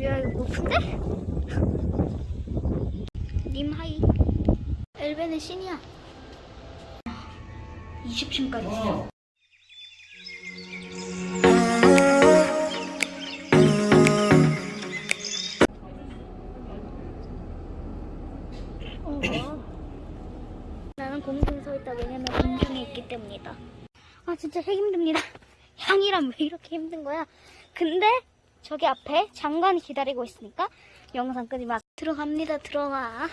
야 이거 높은데? 님 하이. 엘베는 신이야. 20층까지 있어 어, 나는 공중에 서 있다. 왜냐면 공중에 있기 때문이다. 아 진짜 힘듭니다. 향이란 왜 이렇게 힘든 거야? 근데 저기 앞에 장관이 기다리고 있으니까 영상 끄지 마. 들어갑니다. 들어가